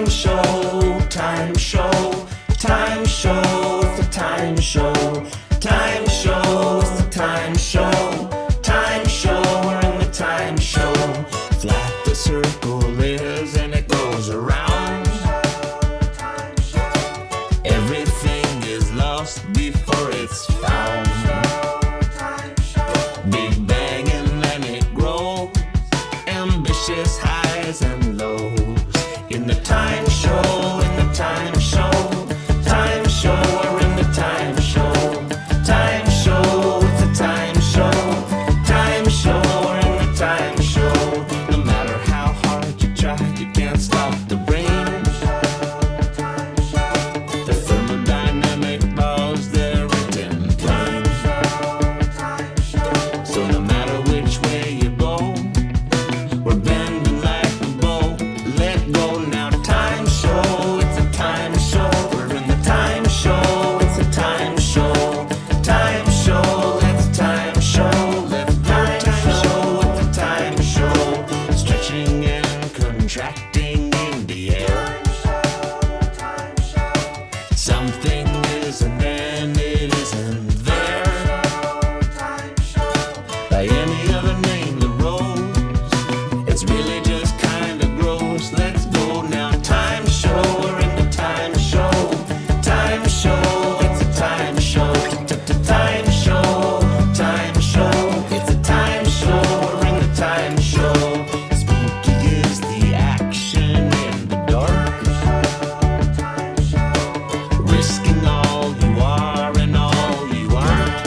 time show, time show, time show, it's the time show, time show, it's the time show, time show, we're in the time show. Flat the circle is and it goes around. Everything is lost before it's found. Lows. In the time show, in the time show, time show, we're in the time show. Time show, it's a time show. Time show, we're in the time show. No matter how hard you try, you can't stop Risking all you are and all you aren't.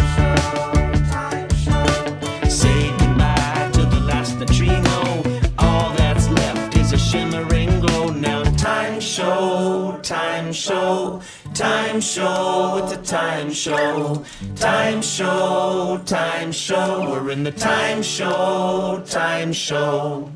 Say goodbye to the last neutrino. All that's left is a shimmering glow. Now, time show, time show, time show. Time show, time show, time show. We're in the time show, time show.